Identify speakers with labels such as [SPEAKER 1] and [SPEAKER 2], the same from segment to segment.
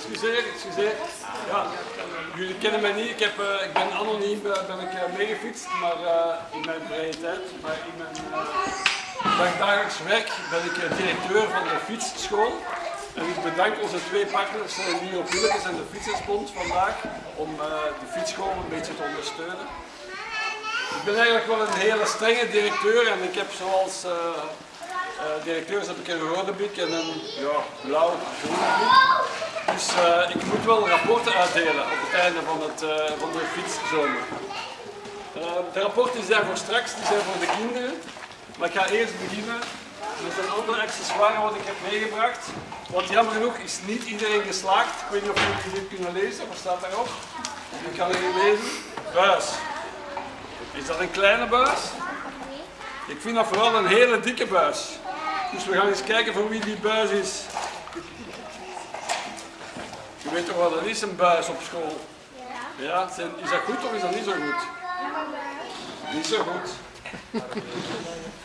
[SPEAKER 1] excuseer, excuseer. Ja, jullie kennen mij niet. Ik, heb, eh, ik ben anoniem eh, ben ik, uh, meegefietst, maar uh, in mijn vrije tijd. Maar in mijn dagdagelijks werk ben ik directeur van de fietsschool. En ik bedank onze twee partners, Nio Pielekes en de Fietsersbond vandaag, om de fietsschool een beetje te ondersteunen. Ik ben eigenlijk wel een hele strenge directeur en ik heb zoals uh, directeurs heb ik een rode bik en een ja, blauw groene bik. Dus ik moet wel rapporten uitdelen op het einde van, het, van de fietszomer. de rapporten zijn voor straks, die zijn voor de kinderen. Maar ik ga eerst beginnen met een ander accessoire wat ik heb meegebracht. Want jammer genoeg is niet iedereen geslaagd. Ik weet niet of jullie dit kunnen lezen, wat staat daarop? Ik kan hier lezen. Buis. Is dat een kleine buis? Ik vind dat vooral een hele dikke buis. Dus we gaan eens kijken voor wie die buis is. Je weet toch wat dat is, een buis op school? Ja. ja is dat goed of is dat niet zo goed? Niet zo goed.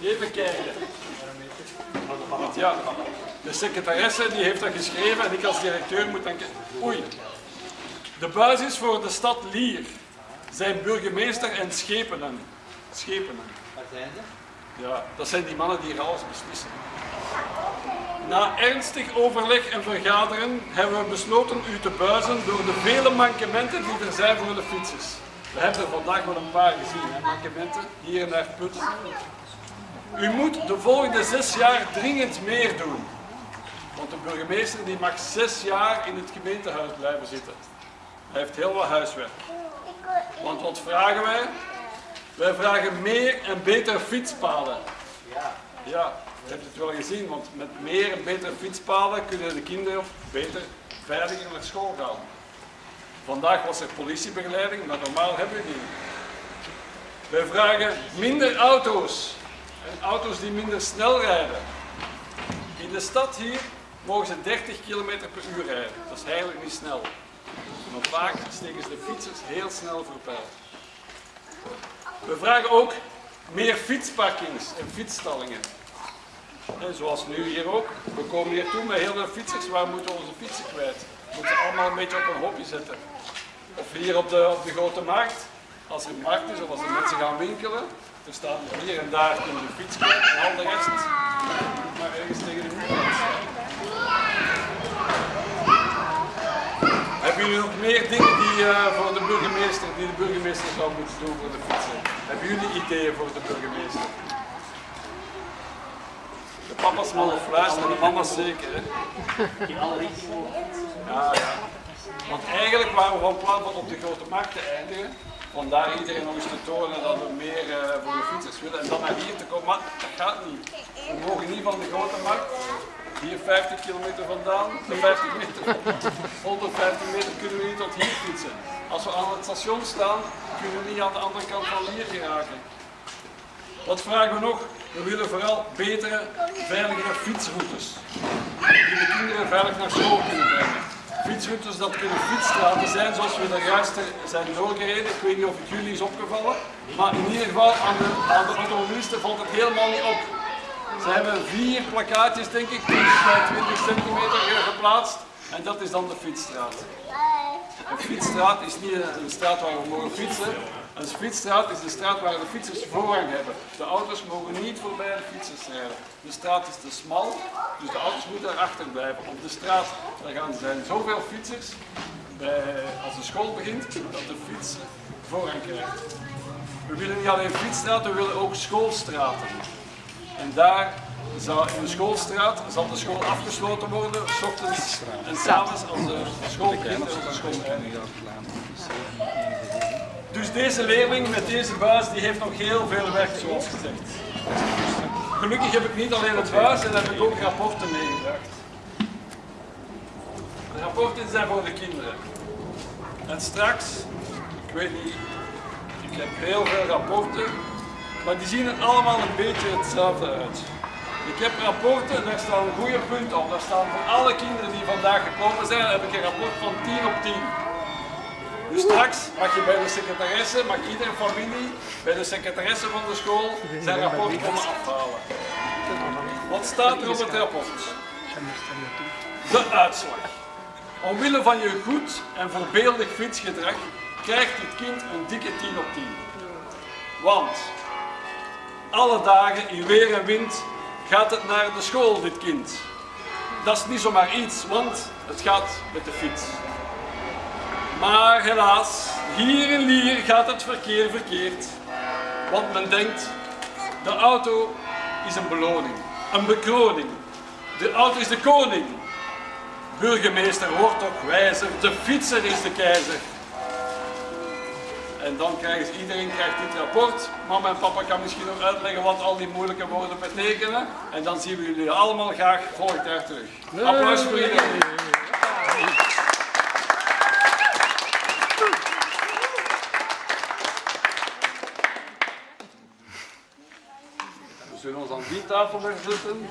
[SPEAKER 1] Even kijken. Ja, de secretaresse die heeft dat geschreven en ik als directeur moet dan kijken. Oei. De buis is voor de stad Lier. Zijn burgemeester en schepenen. Schepenen.
[SPEAKER 2] Waar zijn ze?
[SPEAKER 1] Ja, dat zijn die mannen die alles beslissen. Na ernstig overleg en vergaderen hebben we besloten u te buizen door de vele mankementen die er zijn voor de fietsers. We hebben er vandaag wel een paar gezien, mankementen, hier en daar putten. U moet de volgende zes jaar dringend meer doen. Want de burgemeester die mag zes jaar in het gemeentehuis blijven zitten. Hij heeft heel wat huiswerk. Want wat vragen wij? Wij vragen meer en betere fietspaden. Ja. Je hebt het wel gezien, want met meer en betere fietspaden kunnen de kinderen beter, veiliger naar school gaan. Vandaag was er politiebegeleiding, maar normaal hebben we die. Wij vragen minder auto's en auto's die minder snel rijden. In de stad hier mogen ze 30 km per uur rijden. Dat is eigenlijk niet snel. Maar vaak steken ze de fietsers heel snel voorbij. We vragen ook meer fietsparkings en fietsstallingen. Zoals nu hier ook. We komen hier toe met heel veel fietsers. Waar moeten we onze fietsen kwijt? We moeten allemaal een beetje op een hopje zetten. Of hier op de, op de grote markt. Als er een markt is of als er mensen gaan winkelen. Er staat hier en daar kunnen de fiets kwijt en al de rest maar ergens tegen de muur Hebben jullie nog meer dingen die uh, voor de burgemeester, die de burgemeester zou moeten doen voor de fietsen? Hebben jullie ideeën voor de burgemeester? De papa's mogen fluisteren, de mama's zeker. Hè? Ja, ja. Want eigenlijk waren we van plan van op de grote markt te eindigen. Om daar iedereen nog eens te tonen dat we meer uh, voor de fietsers willen. En dan naar hier te komen, maar dat gaat niet. We mogen niet van de grote markt hier 50 kilometer vandaan, 50 meter, 150 meter kunnen we niet tot hier fietsen. Als we aan het station staan, kunnen we niet aan de andere kant van hier geraken. Wat vragen we nog? We willen vooral betere, veiligere fietsroutes. Die de kinderen veilig naar school kunnen brengen. Fietsroutes dat kunnen fietsstraten zijn zoals we er juist zijn doorgereden. Ik weet niet of het jullie is opgevallen. Maar in ieder geval aan de, aan de automobilisten valt het helemaal niet op. Ze hebben vier plakkaatjes, denk ik, 20 centimeter geplaatst. En dat is dan de fietsstraat. Een fietsstraat is niet een straat waar we mogen fietsen. Een fietsstraat is de straat waar de fietsers voorrang hebben. De auto's mogen niet voorbij de fietsers rijden. De straat is te smal, dus de auto's moeten erachter blijven. Op de straat daar gaan, zijn zoveel fietsers, bij, als de school begint, dat de fiets voorrang krijgt. We willen niet alleen fietsstraten, we willen ook schoolstraten. En daar zal, in de schoolstraat zal de school afgesloten worden, s ochtends en s'avonds als de school begint en de school eindigt. Dus deze leerling met deze buis die heeft nog heel veel werk zoals gezegd. Gelukkig heb ik niet alleen het buis en heb ik ook rapporten meegebracht. De rapporten zijn voor de kinderen. En straks, ik weet niet, ik heb heel veel rapporten, maar die zien er allemaal een beetje hetzelfde uit. Ik heb rapporten, daar staan goede punten op. Daar staan voor alle kinderen die vandaag gekomen zijn, heb ik een rapport van 10 op 10. Straks mag je bij de secretaresse, mag iedere familie bij de secretaresse van de school zijn rapport komen afhalen. Wat staat er op het rapport? De uitslag. Omwille van je goed en voorbeeldig fietsgedrag krijgt dit kind een dikke 10 op 10. Want alle dagen in weer en wind gaat het naar de school, dit kind. Dat is niet zomaar iets, want het gaat met de fiets. Maar helaas, hier in Lier gaat het verkeer verkeerd. Want men denkt, de auto is een beloning, een bekroning. De auto is de koning. Burgemeester wordt toch wijzer, de fietser is de keizer. En dan krijgt iedereen krijgt dit rapport. Mama en papa kan misschien nog uitleggen wat al die moeilijke woorden betekenen. En dan zien we jullie allemaal graag volgend jaar terug. Applaus voor iedereen. We zullen ons aan die tafel weer zitten.